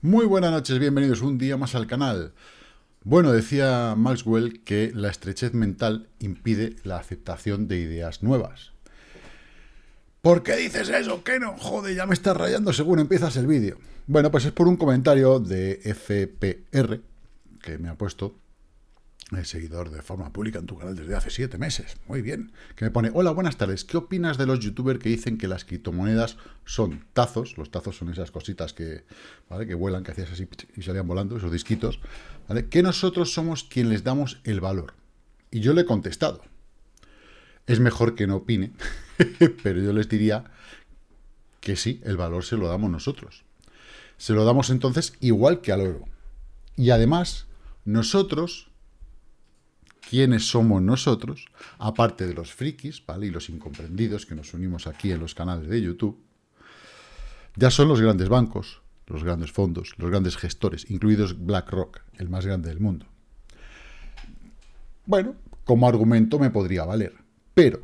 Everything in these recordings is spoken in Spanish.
Muy buenas noches, bienvenidos un día más al canal. Bueno, decía Maxwell que la estrechez mental impide la aceptación de ideas nuevas. ¿Por qué dices eso? ¿Qué no? Joder, ya me estás rayando según empiezas el vídeo. Bueno, pues es por un comentario de FPR que me ha puesto seguidor de forma pública en tu canal desde hace siete meses. Muy bien. Que me pone, hola, buenas tardes. ¿Qué opinas de los youtubers que dicen que las criptomonedas son tazos? Los tazos son esas cositas que, ¿vale? que vuelan, que hacías así y salían volando, esos disquitos. ¿vale? Que nosotros somos quien les damos el valor. Y yo le he contestado. Es mejor que no opine, pero yo les diría que sí, el valor se lo damos nosotros. Se lo damos entonces igual que al oro. Y además, nosotros quiénes somos nosotros, aparte de los frikis, ¿vale? Y los incomprendidos que nos unimos aquí en los canales de YouTube, ya son los grandes bancos, los grandes fondos, los grandes gestores, incluidos BlackRock, el más grande del mundo. Bueno, como argumento me podría valer, pero,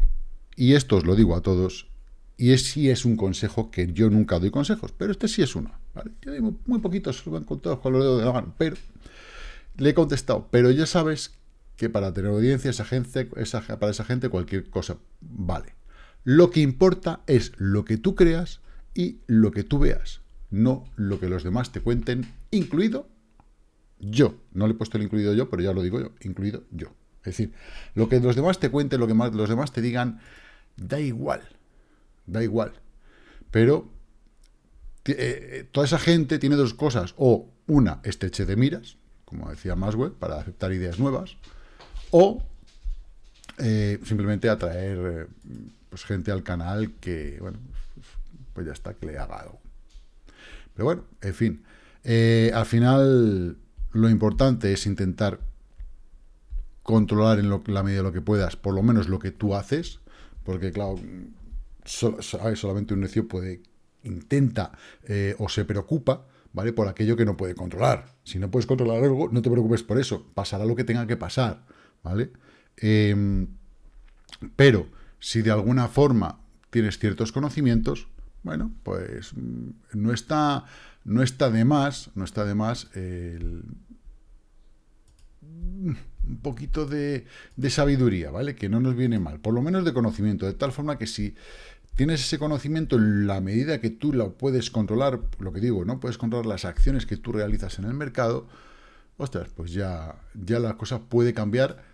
y esto os lo digo a todos, y es, sí es un consejo que yo nunca doy consejos, pero este sí es uno. Yo digo muy poquitos, con todos con los dedos de la mano, pero le he contestado, pero ya sabes que para tener audiencia, esa gente, para esa gente cualquier cosa vale. Lo que importa es lo que tú creas y lo que tú veas, no lo que los demás te cuenten, incluido yo. No le he puesto el incluido yo, pero ya lo digo yo, incluido yo. Es decir, lo que los demás te cuenten, lo que más, los demás te digan, da igual, da igual. Pero eh, eh, toda esa gente tiene dos cosas, o una, estreche de miras, como decía Maswell, para aceptar ideas nuevas, o eh, simplemente atraer eh, pues, gente al canal que, bueno, pues ya está, que le haga algo. Pero bueno, en fin, eh, al final lo importante es intentar controlar en la medida de lo que puedas, por lo menos lo que tú haces, porque claro, solamente un necio puede, intenta o se preocupa, ¿vale? Por aquello que no puede controlar. Si no puedes controlar algo, no te preocupes por eso, pasará lo que tenga que pasar. ¿Vale? Em, pero si de alguna forma tienes ciertos conocimientos, bueno, pues mm, no está, no está de más, no está de más un poquito de, de, sabiduría, ¿vale? Que no nos viene mal, por lo menos de conocimiento, de tal forma que si tienes ese conocimiento en la medida que tú lo puedes controlar, lo que digo, ¿no? Puedes controlar las acciones que tú realizas en el mercado, ostras, pues ya, ya la cosa puede cambiar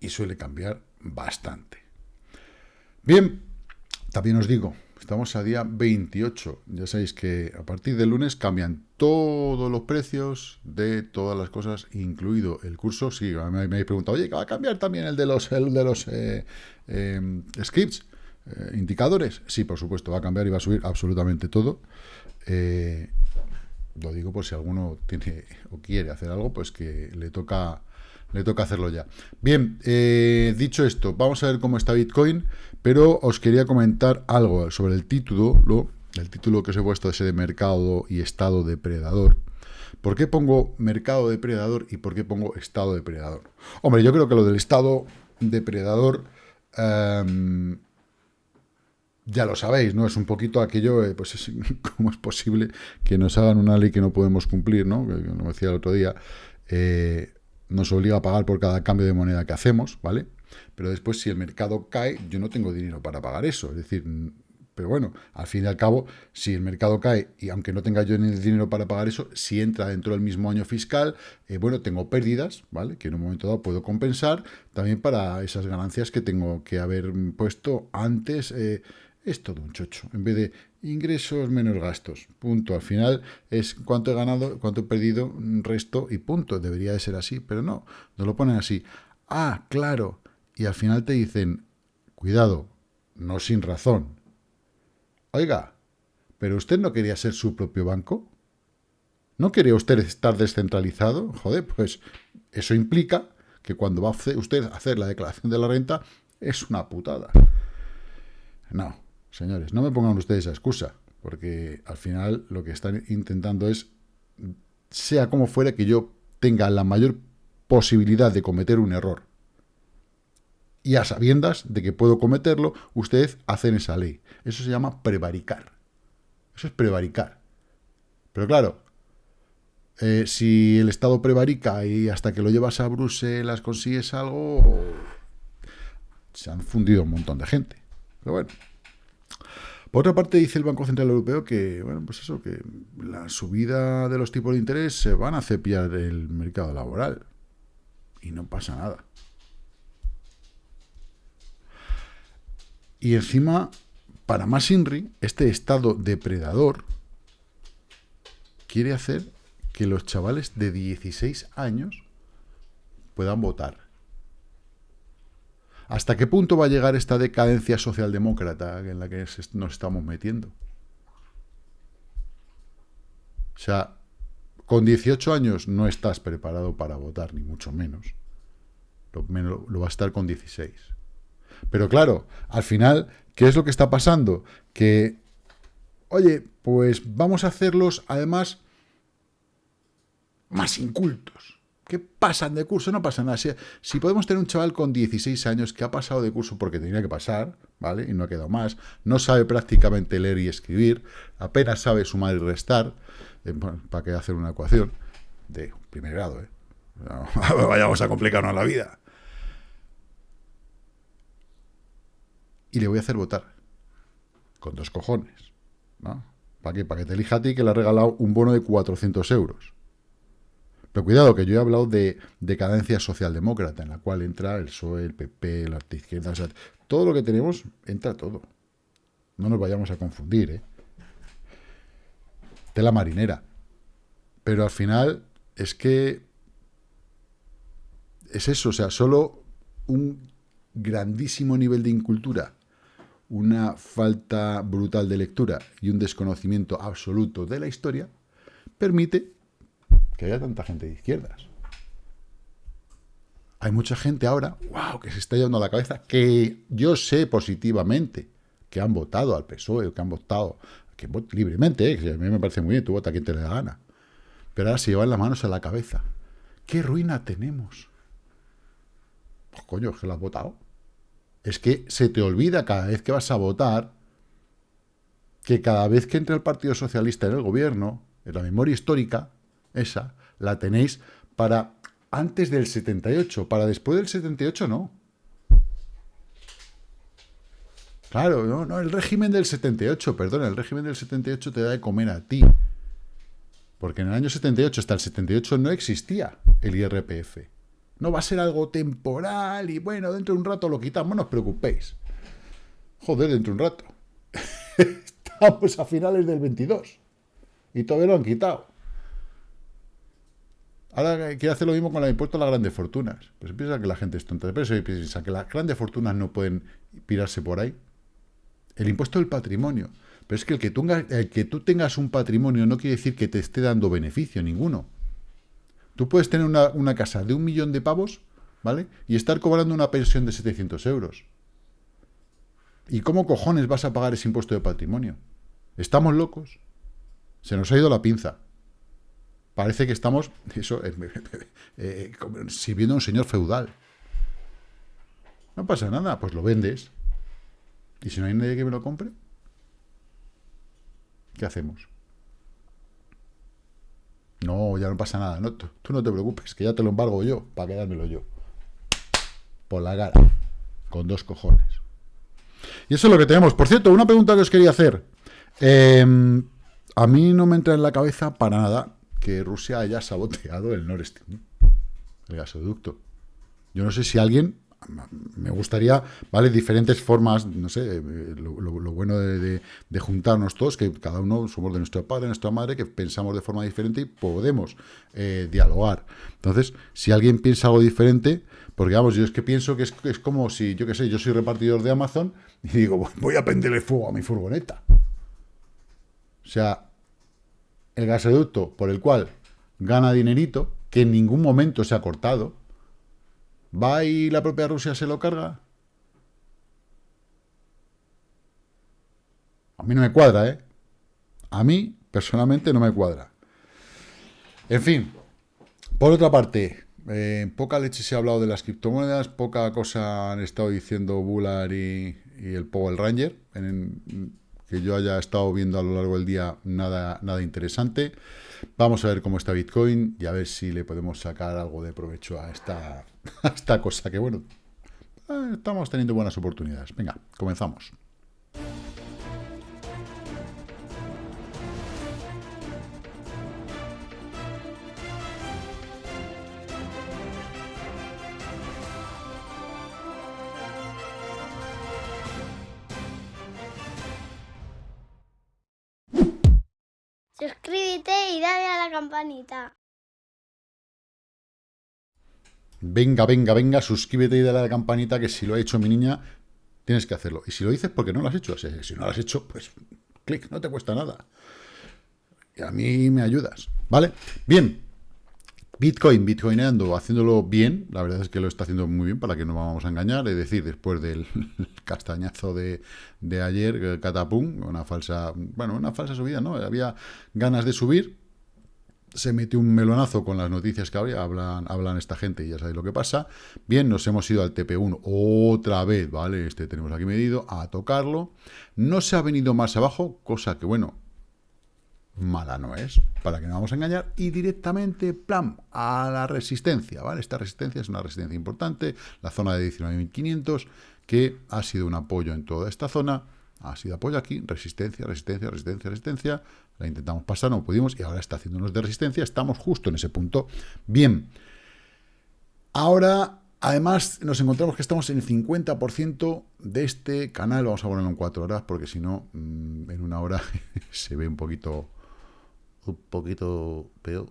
y suele cambiar bastante. Bien, también os digo, estamos a día 28. Ya sabéis que a partir del lunes cambian todos los precios de todas las cosas, incluido el curso. Sí, me, habéis preguntado, oye, ¿va a cambiar también el de los, el de los eh, eh, scripts? Eh, indicadores, sí, por supuesto, va a cambiar y va a subir absolutamente todo. lo digo por si alguno tiene o quiere hacer algo, pues que le toca le toca hacerlo ya. Bien, eh, dicho esto, vamos a ver cómo está Bitcoin, pero os quería comentar algo sobre el título, lo, el título que os he puesto ese de mercado y estado depredador. ¿Por qué pongo mercado depredador y por qué pongo estado depredador? Hombre, yo creo que lo del estado depredador em, ya lo sabéis, ¿no? Es un poquito aquello, eh, pues es, cómo es posible que nos hagan una ley que no podemos cumplir, ¿no? Como decía el otro día, eh, nos obliga a pagar por cada cambio de moneda que hacemos, ¿vale? Pero después, si el mercado cae, yo no tengo dinero para pagar eso. Es decir, pero bueno, al fin y al cabo, si el mercado cae, y aunque no tenga yo ni el dinero para pagar eso, si entra dentro del mismo año fiscal, eh, bueno, tengo pérdidas, ¿vale? Que en un momento dado puedo compensar también para esas ganancias que tengo que haber puesto antes. Eh, es todo un chocho. En vez de ingresos menos gastos, punto. Al final es cuánto he ganado, cuánto he perdido, resto y punto. Debería de ser así, pero no, no lo ponen así. Ah, claro. Y al final te dicen, cuidado, no sin razón. Oiga, ¿pero usted no quería ser su propio banco? ¿No quería usted estar descentralizado? Joder, pues eso implica que cuando va usted a hacer la declaración de la renta es una putada. No, Señores, no me pongan ustedes esa excusa, porque al final lo que están intentando es, sea como fuera, que yo tenga la mayor posibilidad de cometer un error. Y a sabiendas de que puedo cometerlo, ustedes hacen esa ley. Eso se llama prevaricar. Eso es prevaricar. Pero claro, eh, si el Estado prevarica y hasta que lo llevas a Bruselas consigues algo, se han fundido un montón de gente. Pero bueno. Otra parte, dice el Banco Central Europeo que, bueno, pues eso, que la subida de los tipos de interés se van a cepillar el mercado laboral. Y no pasa nada. Y encima, para más Inri, este estado depredador quiere hacer que los chavales de 16 años puedan votar. ¿Hasta qué punto va a llegar esta decadencia socialdemócrata en la que nos estamos metiendo? O sea, con 18 años no estás preparado para votar, ni mucho menos. Lo, lo va a estar con 16. Pero claro, al final, ¿qué es lo que está pasando? Que, oye, pues vamos a hacerlos, además, más incultos, que pasan de curso, no pasa nada. Si, podemos tener un chaval con 16 años que ha pasado de curso porque tenía que pasar, ¿vale? Y no ha quedado más, no sabe prácticamente leer y escribir, apenas sabe sumar y restar, eh, para que hacer una ecuación de primer grado, ¿eh? vayamos a complicarnos la vida. Y le voy a hacer votar. Con dos cojones. ¿no? ¿Para qué? Para que te elija a ti que le ha regalado un bono de 400 euros. Pero cuidado, que yo he hablado de decadencia socialdemócrata, en la cual entra el PSOE, el PP, la izquierda, todo lo que tenemos, entra todo. No nos vayamos a confundir, ¿eh? Tela marinera. Pero al final es que es eso, o sea, solo un grandísimo nivel de incultura, una falta brutal de lectura y un desconocimiento absoluto de la historia, permite que haya tanta gente de izquierdas. Hay mucha gente ahora, wow, que se está llevando a la cabeza, que yo sé positivamente que han votado al PSOE, que han votado que libremente, eh, que a mí me parece muy bien, tú vota quien te le da gana. Pero ahora se llevan las manos a la cabeza. ¿Qué ruina tenemos? Pues coño, que lo has votado. Es que se te olvida cada vez que vas a votar que cada vez que entra el Partido Socialista en el gobierno, en la memoria histórica, esa, la tenéis para antes del 78, para después del 78 no. Claro, no, no, el régimen del 78, perdón, el régimen del 78 te da de comer a ti. Porque en el año 78 hasta el 78 no existía el IRPF. No va a ser algo temporal y bueno, dentro de un rato lo quitamos, no os preocupéis. Joder, dentro de un rato. Estamos a finales del 22 y todavía lo han quitado. Ahora quiere hacer lo mismo con el impuesto a las grandes fortunas. Pues piensa que la gente es tonta. Pero eso piensa que las grandes fortunas no pueden pirarse por ahí. El impuesto del patrimonio. Pero es que el que, tú, el que tú tengas un patrimonio no quiere decir que te esté dando beneficio ninguno. Tú puedes tener una, una casa de un millón de pavos, ¿vale? Y estar cobrando una pensión de 700 euros. ¿Y cómo cojones vas a pagar ese impuesto de patrimonio? ¿Estamos locos? Se nos ha ido la pinza parece que estamos eh, eh, sirviendo a un señor feudal. No pasa nada, pues lo vendes. ¿Y si no hay nadie que me lo compre? ¿Qué hacemos? No, ya no pasa nada. No, tú, no te preocupes, que ya te lo embargo yo, para quedármelo yo. Por la cara. Con dos cojones. Y eso es lo que tenemos. Por cierto, una pregunta que os quería hacer. Em, a mí no me entra en la cabeza para nada que Rusia haya saboteado el Nord Stream, el gasoducto. Yo no sé si alguien, me gustaría, ¿vale? Diferentes formas, no sé, lo, bueno de, juntarnos todos, que cada uno somos de nuestro padre, de nuestra madre, que pensamos de forma diferente y podemos eh, dialogar. Entonces, si alguien piensa algo diferente, porque vamos, yo es que pienso que es, es como si, yo qué sé, yo soy repartidor de Amazon y digo, voy a prenderle fuego a mi furgoneta. O sea, el gasoducto por el cual gana dinerito, que en ningún momento se ha cortado, va y la propia Rusia se lo carga. A mí no me cuadra, ¿eh? A mí, personalmente, no me cuadra. En fin, por otra parte, eh, poca leche se ha hablado de las criptomonedas, poca cosa han estado diciendo Bullard y, el Powell Ranger, que yo haya estado viendo a lo largo del día nada, nada interesante. Vamos a ver cómo está Bitcoin y a ver si le podemos sacar algo de provecho a esta, a esta cosa que, bueno, eh, estamos teniendo buenas oportunidades. Venga, comenzamos. Campanita. Venga, venga, venga, suscríbete y dale a la campanita que si lo ha hecho mi niña, tienes que hacerlo. Y si lo dices, porque no lo has hecho. Si no lo has hecho, pues clic, no te cuesta nada. Y a mí me ayudas, ¿vale? Bien, Bitcoin, bitcoineando, haciéndolo bien, la verdad es que lo está haciendo muy bien, para que no vamos a engañar, es decir, después del castañazo de, de ayer, catapum, una falsa, bueno, una falsa subida, ¿no? Había ganas de subir, se metió un melonazo con las noticias que había, hablan, hablan esta gente y ya sabéis lo que pasa. Bien, nos hemos ido al TP1 otra vez, ¿vale? Este tenemos aquí medido, a tocarlo. No se ha venido más abajo, cosa que, bueno, mala no es, para que no vamos a engañar, y directamente, plan, a la resistencia, ¿vale? Esta resistencia es una resistencia importante, la zona de 19.500, que ha sido un apoyo en toda esta zona, ha sido apoyo aquí, resistencia, resistencia, resistencia, resistencia, la intentamos pasar, no pudimos, y ahora está haciéndonos de resistencia, estamos justo en ese punto. Bien, ahora Además, nos encontramos que estamos en el 50% de este canal. Vamos a ponerlo en cuatro horas, porque si no, mm, en una hora se ve un poquito un poquito peor.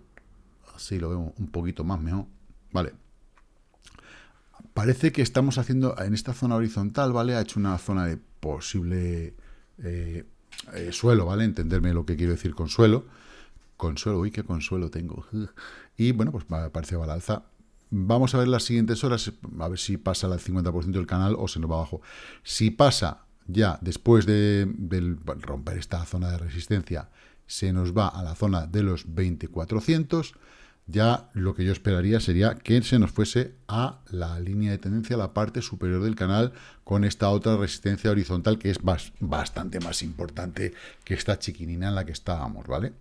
Así lo vemos un poquito más mejor. Vale. Parece que estamos haciendo en esta zona horizontal, ¿vale? Ha hecho una zona de posible eh, eh, suelo, ¿vale? Entenderme lo que quiero decir con suelo. Consuelo, uy, qué consuelo tengo. Y bueno, pues parece va al alza. Vamos a ver las siguientes horas, a ver si pasa el 50% del canal o se nos va abajo. Si pasa ya después de, de romper esta zona de resistencia se nos va a la zona de los 2400, ya lo que yo esperaría sería que se nos fuese a la línea de tendencia, a la parte superior del canal, con esta otra resistencia horizontal que es bastante más importante que esta chiquinina en la que estábamos, ¿vale?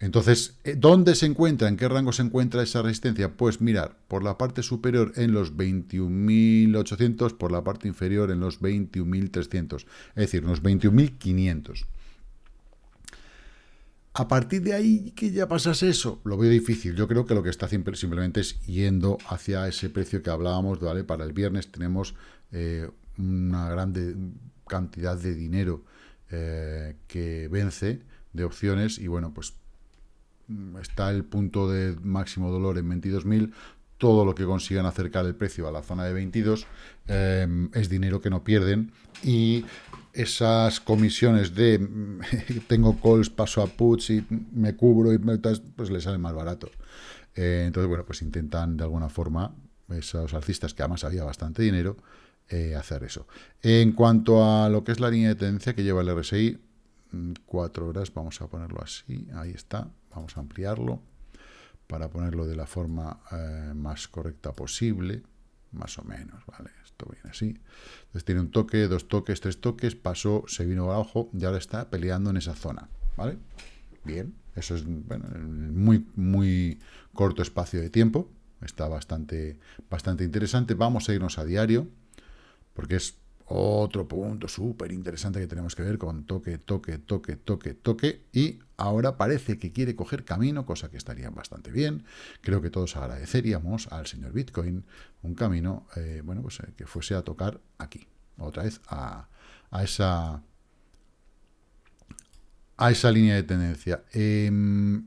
Entonces, eh, ¿dónde se encuentra? ¿En qué rango se encuentra esa resistencia? Pues mirar, por la parte superior en los 21.800, por la parte inferior en los 21.300, es decir, unos 21.500. A partir de ahí, que ya pasase eso, lo veo difícil. Yo creo que lo que está simplemente es yendo hacia ese precio que hablábamos, ¿vale? Para el viernes tenemos eh, una grande cantidad de dinero eh, que vence de opciones y bueno, pues mm, está el punto de máximo dolor en 22.000, todo lo que consigan acercar el precio a la zona de 22 eh, es dinero que no pierden y esas comisiones de tengo calls, paso a puts y me cubro y pues les sale más barato. Eh, entonces, bueno, pues intentan de alguna forma esos alcistas, que además había bastante dinero, eh, hacer eso. En cuanto a lo que es la línea de tendencia que lleva el RSI, mm, cuatro horas, vamos a ponerlo así, ahí está, vamos a ampliarlo para ponerlo de la forma eh, más correcta posible, más o menos, ¿vale? Esto viene así. Entonces tiene un toque, dos toques, tres toques, pasó, se vino abajo y ahora está peleando en esa zona, ¿vale? Bien, eso es bueno, muy, muy corto espacio de tiempo, está bastante, bastante interesante. Vamos a irnos a diario, porque es otro punto súper interesante que tenemos que ver con toque, toque, toque, toque, toque. Y ahora parece que quiere coger camino, cosa que estaría bastante bien. Creo que todos agradeceríamos al señor Bitcoin un camino, eh, bueno, pues eh, que fuese a tocar aquí. Otra vez a, a esa a esa línea de tendencia. Em,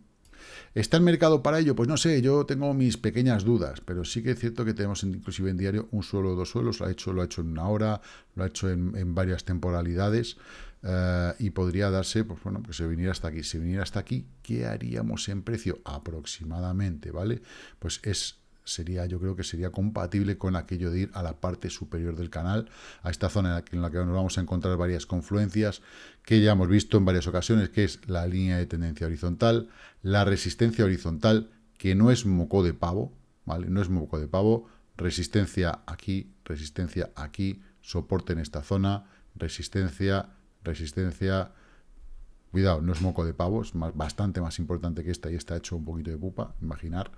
¿Está el mercado para ello? Pues no sé, yo tengo mis pequeñas dudas, pero sí que es cierto que tenemos inclusive en diario un suelo o dos suelos, lo ha hecho, lo ha hecho en una hora, lo ha hecho en, varias temporalidades, eh, y podría darse, pues bueno, que se viniera hasta aquí. Si viniera hasta aquí, ¿qué haríamos en precio? Aproximadamente, ¿vale? Pues es sería, yo creo que sería compatible con aquello de ir a la parte superior del canal, a esta zona en la que nos vamos a encontrar varias confluencias que ya hemos visto en varias ocasiones, que es la línea de tendencia horizontal, la resistencia horizontal, que no es moco de pavo, ¿vale? No es moco de pavo, resistencia aquí, resistencia aquí, soporte en esta zona, resistencia, resistencia, Cuidado, no es moco de pavo, es más, bastante más importante que esta y está hecho un poquito de pupa, imaginar.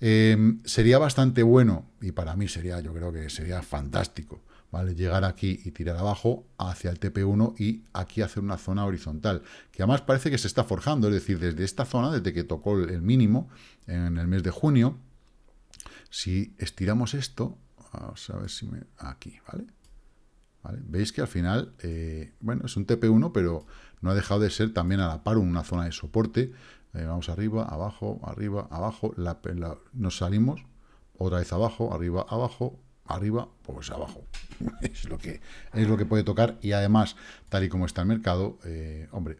Em, sería bastante bueno, y para mí sería, yo creo que sería fantástico, ¿vale? Llegar aquí y tirar abajo hacia el TP1 y aquí hacer una zona horizontal, que además parece que se está forjando, es decir, desde esta zona, desde que tocó el mínimo en el mes de junio, si estiramos esto, vamos a ver si me... aquí, ¿vale? Veis que al final, eh, bueno, es un TP1, pero no ha dejado de ser también a la par una zona de soporte, eh, vamos arriba, abajo, arriba, abajo, nos salimos, otra vez abajo, arriba, abajo, arriba, pues abajo. es, lo que, es lo que puede tocar y además, tal y como está el mercado, eh, hombre,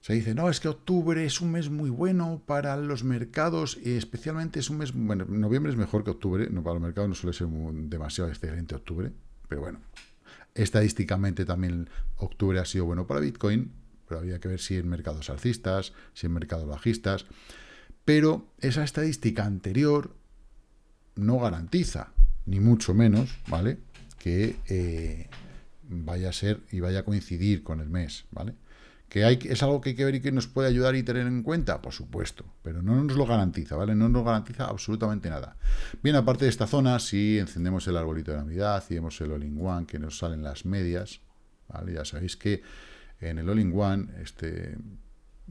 se dice, no, es que octubre es un mes muy bueno para los mercados, y especialmente es un mes, bueno, noviembre es mejor que octubre, no para los mercados no suele ser demasiado excelente octubre, pero bueno, estadísticamente también octubre ha sido bueno para Bitcoin, había que ver si en mercados alcistas, si en mercados bajistas. Pero esa estadística anterior no garantiza, ni mucho menos, ¿vale? Que eh, vaya a ser y vaya a coincidir con el mes, ¿vale? ¿Que es algo que hay que ver y que nos puede ayudar y tener en cuenta? Por supuesto, pero no nos lo garantiza, ¿vale? No nos garantiza absolutamente nada. Bien, aparte de esta zona, si encendemos el arbolito de Navidad, y vemos el All-in-One, que nos salen las medias, ¿vale? Ya sabéis que en el All-in-One, este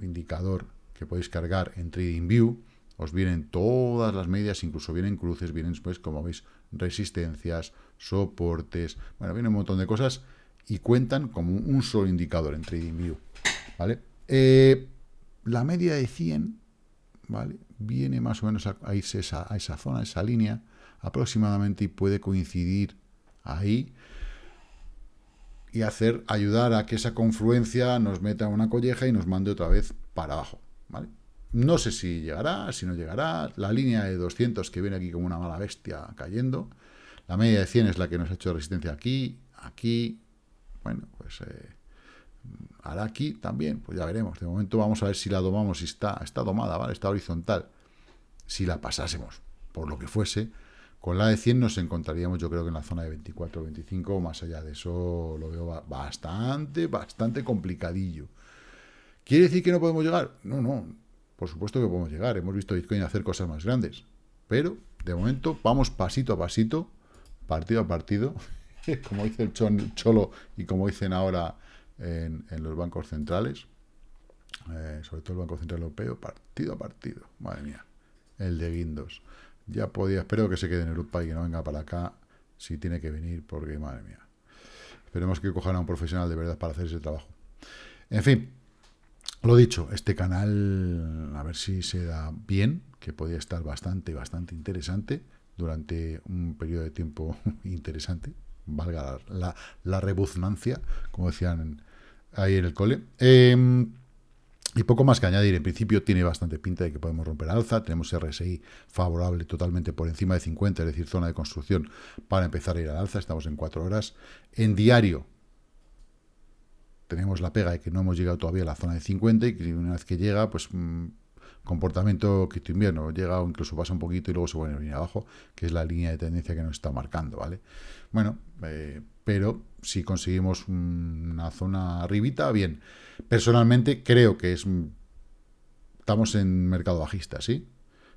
indicador que podéis cargar en TradingView, os vienen todas las medias, incluso vienen cruces, vienen, pues, como veis, resistencias, soportes, bueno, viene un montón de cosas y cuentan como un solo indicador en TradingView, ¿vale? Eh, la media de 100, ¿vale? Viene más o menos a, esa, a esa zona, a esa línea, aproximadamente, y puede coincidir ahí, y hacer, ayudar a que esa confluencia nos meta una colleja y nos mande otra vez para abajo, ¿vale? No sé si llegará, si no llegará, la línea de 200 que viene aquí como una mala bestia cayendo, la media de 100 es la que nos ha hecho resistencia aquí, aquí, bueno, pues eh, hará aquí también, pues ya veremos, de momento vamos a ver si la domamos, si está, está domada, ¿vale? Está horizontal, si la pasásemos, por lo que fuese, con la de 100 nos encontraríamos, yo creo que en la zona de 24 25, más allá de eso lo veo bastante, bastante complicadillo. ¿Quiere decir que no podemos llegar? No, no, por supuesto que podemos llegar. Hemos visto Bitcoin hacer cosas más grandes. Pero, de momento, vamos pasito a pasito, partido a partido, como dice el Cholo y como dicen ahora en, los bancos centrales, eh, sobre todo el Banco Central Europeo, partido a partido. Madre mía, el de Guindos ya podía, espero que se quede en Europa y que no venga para acá si tiene que venir, porque madre mía. Esperemos que cojan a un profesional de verdad para hacer ese trabajo. En fin, lo dicho, este canal, a ver si se da bien, que podría estar bastante, bastante interesante durante un periodo de tiempo interesante, valga la, la, rebuznancia, como decían ahí en el cole. Eh, y poco más que añadir, en principio tiene bastante pinta de que podemos romper alza, tenemos RSI favorable totalmente por encima de 50, es decir, zona de construcción para empezar a ir al alza, estamos en 4 horas. En diario tenemos la pega de que no hemos llegado todavía a la zona de 50 y que una vez que llega, pues mm, comportamiento quito invierno, llega o incluso pasa un poquito y luego se vuelve a venir abajo, que es la línea de tendencia que nos está marcando, ¿vale? Bueno, eh, pero si conseguimos una zona arribita, bien. Personalmente creo que es estamos en mercado bajista, ¿sí?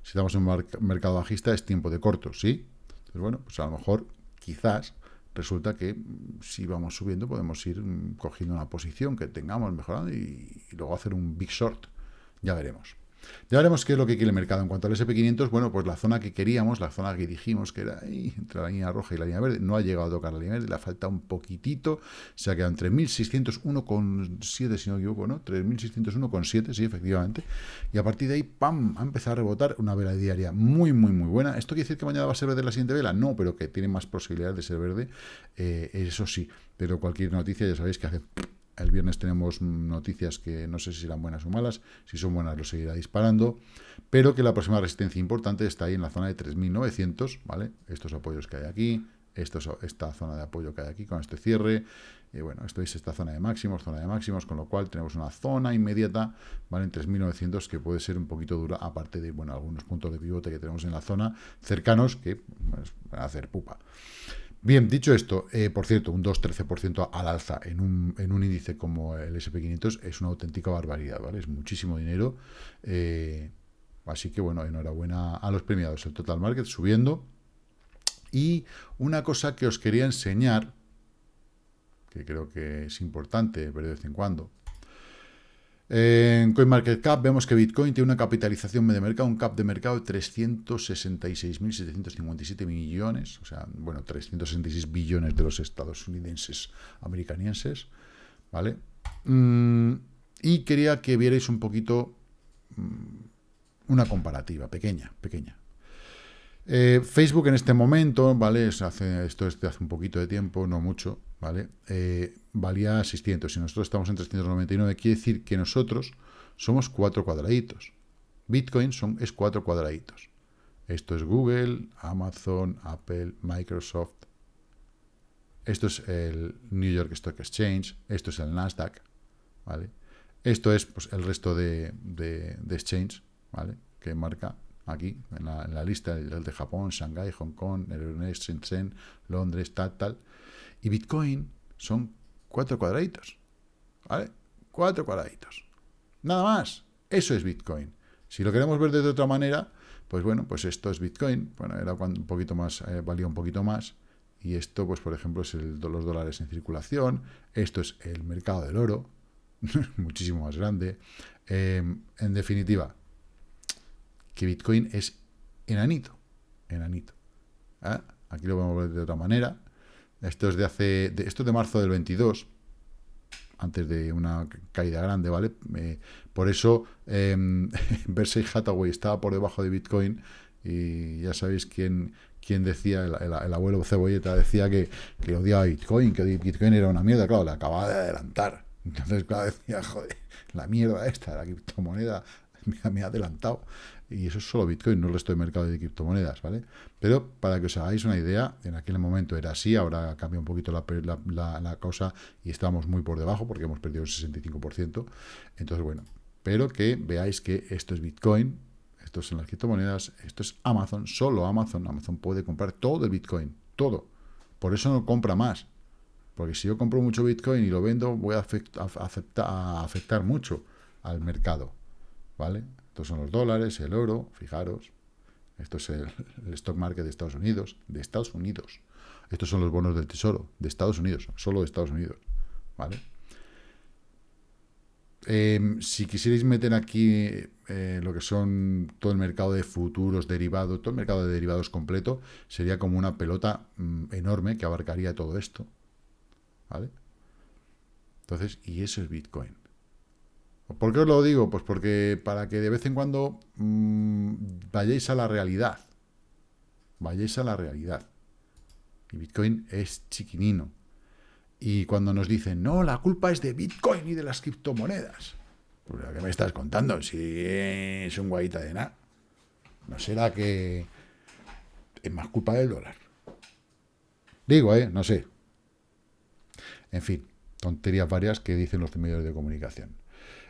Si estamos en mercado bajista es tiempo de corto, ¿sí? Entonces, bueno, pues a lo mejor, quizás, resulta que si vamos subiendo podemos ir cogiendo una posición que tengamos mejorando y luego hacer un big short. Ya veremos. Ya veremos qué es lo que quiere el mercado. En cuanto al SP500, bueno, pues la zona que queríamos, la zona que dijimos que era ahí, entre la línea roja y la línea verde, no ha llegado a tocar la línea verde, le falta un poquitito, se ha quedado entre 1601,7, si no me equivoco, ¿no? 3601,7, sí, efectivamente. Y a partir de ahí, ¡pam!, ha empezado a rebotar una vela diaria muy, muy, muy buena. ¿Esto quiere decir que mañana va a ser verde la siguiente vela? No, pero que tiene más posibilidades de ser verde, eh, eso sí. Pero cualquier noticia, ya sabéis que hace el viernes tenemos noticias que no sé si serán buenas o malas. Si son buenas, lo seguirá disparando. Pero que la próxima resistencia importante está ahí en la zona de 3.900, ¿vale? Estos apoyos que hay aquí, esta zona de apoyo que hay aquí con este cierre. Y bueno, esto es esta zona de máximos, zona de máximos, con lo cual tenemos una zona inmediata, ¿vale? En 3.900 que puede ser un poquito dura, aparte de, bueno, algunos puntos de pivote que tenemos en la zona cercanos que van a hacer pupa. Bien, dicho esto, eh, por cierto, un 2-13% al alza en un, en un, índice como el SP500 es una auténtica barbaridad, ¿vale? Es muchísimo dinero. Eh, así que, bueno, enhorabuena a los premiados. El Total Market subiendo. Y una cosa que os quería enseñar, que creo que es importante ver de vez en cuando, en CoinMarketCap vemos que Bitcoin tiene una capitalización de mercado, un cap de mercado de 366.757 millones, o sea, bueno, 366 billones de los estadounidenses americanienses, ¿vale? Mm, y quería que vierais un poquito mm, una comparativa, pequeña, pequeña. Eh, Facebook en este momento, ¿vale? Esto es de hace un poquito de tiempo, no mucho, ¿vale? Eh, valía 600 y nosotros estamos en 399, quiere decir que nosotros somos cuatro cuadraditos. Bitcoin son, es cuatro cuadraditos. Esto es Google, Amazon, Apple, Microsoft. Esto es el New York Stock Exchange. Esto es el Nasdaq. ¿vale? Esto es pues, el resto de, de, exchange ¿vale? que marca aquí en la, lista el de Japón, Shanghai, Hong Kong, Euronext, Shenzhen, Londres, tal, tal. Y Bitcoin son cuatro cuadraditos. ¿Vale? Cuatro cuadraditos. Nada más. Eso es Bitcoin. Si lo queremos ver de otra manera, pues bueno, pues esto es Bitcoin. Bueno, era un poquito más, eh, valía un poquito más. Y esto, pues por ejemplo, es el, los dólares en circulación. Esto es el mercado del oro. muchísimo más grande. Em, en definitiva, que Bitcoin es enanito. Enanito. ¿Ah? Aquí lo a ver de otra manera. Esto es de hace, esto es de marzo del 22, antes de una caída grande, ¿vale? Eh, por eso eh, Berkshire Hathaway estaba por debajo de Bitcoin y ya sabéis quién, quién decía, el, abuelo Cebolleta decía que, que odiaba Bitcoin, que Bitcoin era una mierda, claro, le acababa de adelantar. Entonces, claro, decía, joder, la mierda esta, la criptomoneda, me ha adelantado y eso es solo Bitcoin, no el resto de mercado de criptomonedas, ¿vale? Pero para que os hagáis una idea, en aquel momento era así, ahora cambia un poquito la, la, cosa y estamos muy por debajo porque hemos perdido el 65%. Entonces, bueno, pero que veáis que esto es Bitcoin, esto son las criptomonedas, esto es Amazon, solo Amazon, Amazon puede comprar todo el Bitcoin, todo. Por eso no compra más. Porque si yo compro mucho Bitcoin y lo vendo, voy a, a afectar mucho al mercado, ¿vale? Estos son los dólares, el oro, fijaros. Esto es el, stock market de Estados Unidos, de Estados Unidos. Estos son los bonos del tesoro, de Estados Unidos, solo de Estados Unidos. ¿Vale? Em, si quisierais meter aquí eh, lo que son todo el mercado de futuros, derivados, todo el mercado de derivados completo, sería como una pelota mm, enorme que abarcaría todo esto. ¿Vale? Entonces, y eso es Bitcoin. ¿Por qué os lo digo? Pues porque para que de vez en cuando mmm, vayáis a la realidad. Vayáis a la realidad. Y Bitcoin es chiquinino. Y cuando nos dicen, no, la culpa es de Bitcoin y de las criptomonedas. Pues, ¿qué me estás contando? Si es un guayita de nada. ¿No será que es más culpa del dólar? Digo, ¿eh? No sé. En fin, tonterías varias que dicen los medios de comunicación.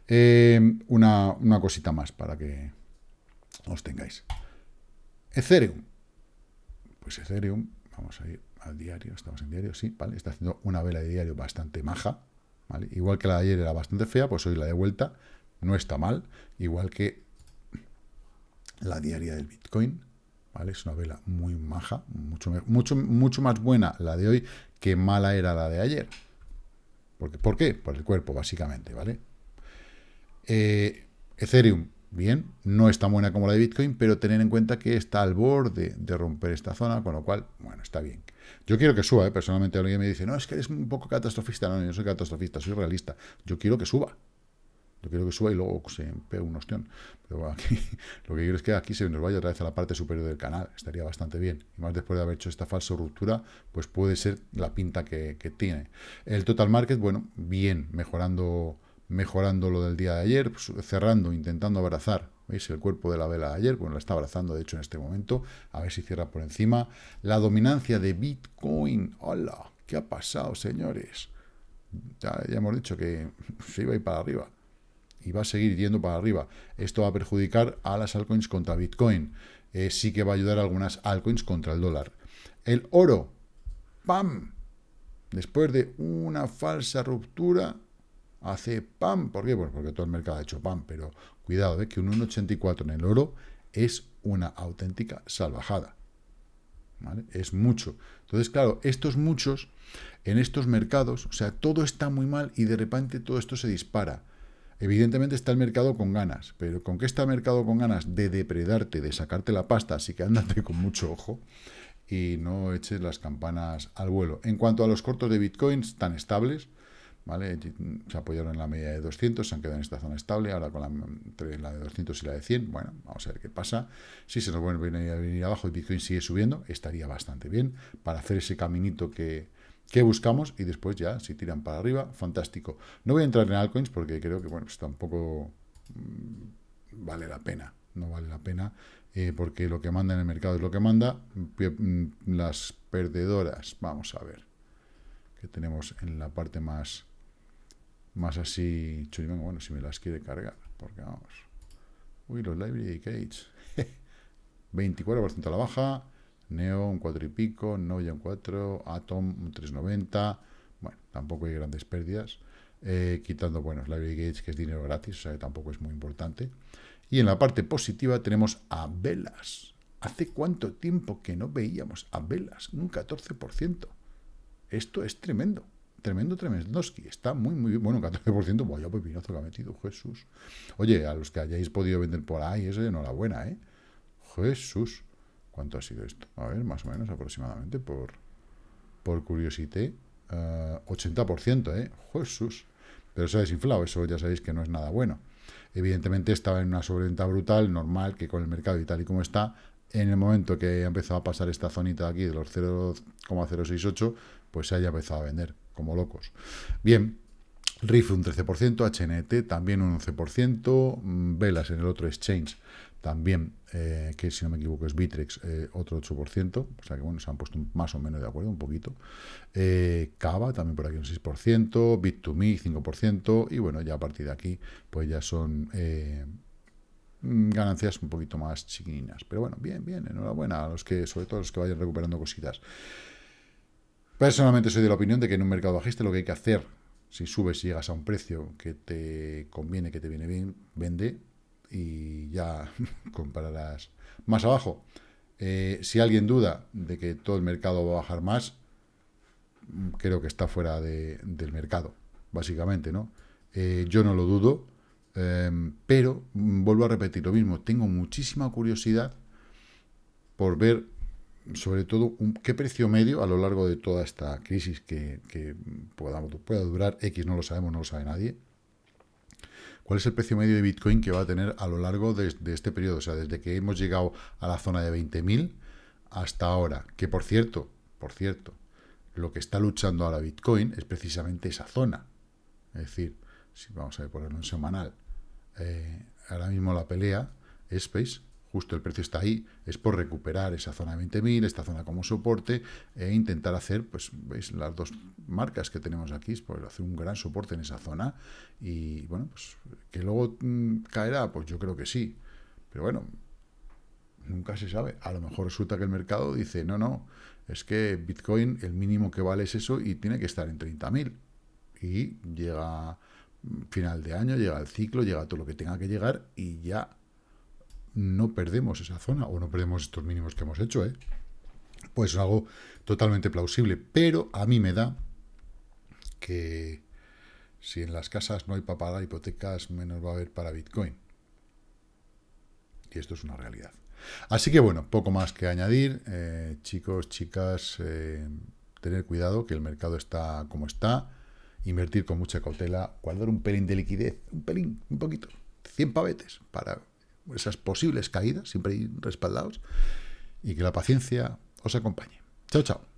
Eh, una, cosita más para que os tengáis. Ethereum. Pues Ethereum, vamos a ir al diario, estamos en diario, sí, ¿vale? Está haciendo una vela de diario bastante maja, ¿vale? Igual que la de ayer era bastante fea, pues hoy la de vuelta no está mal, igual que la diaria del Bitcoin, ¿vale? Es una vela muy maja, mucho, mucho, mucho más buena la de hoy que mala era la de ayer. Porque, ¿Por qué? Por el cuerpo, básicamente, ¿vale? Eh, Ethereum, bien, no es tan buena como la de Bitcoin, pero tener en cuenta que está al borde de romper esta zona, con lo cual, bueno, está bien. Yo quiero que suba, ¿eh? personalmente alguien me dice, no, es que eres un poco catastrofista. No, yo soy catastrofista, soy realista. Yo quiero que suba. Yo quiero que suba y luego se pegue un ostión. Pero aquí, lo que quiero es que aquí se nos vaya otra vez a la parte superior del canal. Estaría bastante bien. Y más después de haber hecho esta falsa ruptura, pues puede ser la pinta que tiene. El total market, bueno, bien, mejorando mejorando lo del día de ayer, pues, cerrando, intentando abrazar, ¿veis? El cuerpo de la vela de ayer, bueno, la está abrazando de hecho en este momento, a ver si cierra por encima. La dominancia de Bitcoin, hola, ¿qué ha pasado, señores? Ya, hemos dicho que se iba a ir para arriba y va a seguir yendo para arriba. Esto va a perjudicar a las altcoins contra Bitcoin. Eh, sí que va a ayudar a algunas altcoins contra el dólar. El oro, ¡pam! Después de una falsa ruptura, hace ¡pam! ¿Por qué? Pues porque todo el mercado ha hecho ¡pam! Pero cuidado, ¿eh? que un 1,84 en el oro es una auténtica salvajada. Es mucho. Entonces, claro, estos muchos, en estos mercados, o sea, todo está muy mal y de repente todo esto se dispara. Evidentemente está el mercado con ganas, pero ¿con qué está el mercado con ganas? De depredarte, de sacarte la pasta, así que ándate con mucho ojo y no eches las campanas al vuelo. En cuanto a los cortos de Bitcoin, están estables, ¿vale? Se apoyaron en la media de 200, se han quedado en esta zona estable, ahora con la, entre la de 200 y la de 100, bueno, vamos a ver qué pasa. Si se nos vuelve a venir abajo y Bitcoin sigue subiendo, estaría bastante bien para hacer ese caminito que, que buscamos y después ya, si tiran para arriba, fantástico. No voy a entrar en altcoins porque creo que, bueno, pues tampoco mm, vale la pena, no vale la pena, eh, porque lo que manda en el mercado es lo que manda. Mm, las perdedoras, vamos a ver, que tenemos en la parte más más así, bueno, si me las quiere cargar, porque vamos. Uy, los Library Gates. 24% a la baja, Neo un 4 y pico, Noya un 4, Atom un 390. Bueno, tampoco hay grandes pérdidas. Eh, quitando, bueno, Library Gates, que es dinero gratis, o sea que tampoco es muy importante. Y en la parte positiva tenemos a Velas. ¿Hace cuánto tiempo que no veíamos a Velas? Un 14%. Esto es tremendo. Tremendo, Tremendoski. Está muy, muy bien. Bueno, 14%, vaya pepinazo que ha metido, Jesús. Oye, a los que hayáis podido vender por ahí, eso enhorabuena, ¿eh? Jesús. ¿Cuánto ha sido esto? A ver, más o menos aproximadamente por, por curiosidad. 80%, ¿eh? Jesús. Pero se ha desinflado, eso ya sabéis que no es nada bueno. Evidentemente estaba en una sobreventa brutal, normal, que con el mercado y tal y como está, en el momento que ha empezado a pasar esta zonita aquí de los 0,068, pues se haya empezado a vender como locos. Bien, RIF un 13%, HNT también un 11%, mm, Velas en el otro exchange también, eh, que si no me equivoco es Bitrex, eh, otro 8%, o sea que bueno, se han puesto más o menos de acuerdo, un poquito. Eh, Cava también por aquí un 6%, Bit2Me 5%, y bueno, ya a partir de aquí, pues ya son mm, ganancias un poquito más chiquinas. Pero bueno, bien, bien, enhorabuena a los que, sobre todo los que vayan recuperando cositas. Personalmente soy de la opinión de que en un mercado bajista lo que hay que hacer, si subes y llegas a un precio que te conviene, que te viene bien, vende y ya compararás más abajo. Eh, si alguien duda de que todo el mercado va a bajar más, creo que está fuera del mercado, básicamente, ¿no? Eh, yo no lo dudo, em, pero vuelvo a repetir lo mismo, tengo muchísima curiosidad por ver sobre todo, qué precio medio a lo largo de toda esta crisis que, pueda, durar, X no lo sabemos, no lo sabe nadie, cuál es el precio medio de Bitcoin que va a tener a lo largo de, este periodo, o sea, desde que hemos llegado a la zona de 20.000 hasta ahora, que por cierto, por cierto, lo que está luchando ahora Bitcoin es precisamente esa zona, es decir, si vamos a ponerlo en semanal, eh, ahora mismo la pelea ¿veis? Justo el precio está ahí, es por recuperar esa zona de 20.000, esta zona como soporte, e intentar hacer, pues, veis, las dos marcas que tenemos aquí, pues hacer un gran soporte en esa zona, y bueno, pues, que luego mm, caerá, pues yo creo que sí, pero bueno, nunca se sabe, a lo mejor resulta que el mercado dice, no, no, es que Bitcoin, el mínimo que vale es eso, y tiene que estar en 30.000, y llega mm, final de año, llega el ciclo, llega todo lo que tenga que llegar, y ya no perdemos esa zona o no perdemos estos mínimos que hemos hecho, ¿eh? pues es algo totalmente plausible. Pero a mí me da que si en las casas no hay para pagar hipotecas, menos va a haber para Bitcoin. Y esto es una realidad. Así que bueno, poco más que añadir. Eh, chicos, chicas, eh, tener cuidado que el mercado está como está. Invertir con mucha cautela, guardar un pelín de liquidez, un pelín, un poquito, 100 pavetes para esas posibles caídas, siempre respaldados, y que la paciencia os acompañe. Chao, chao.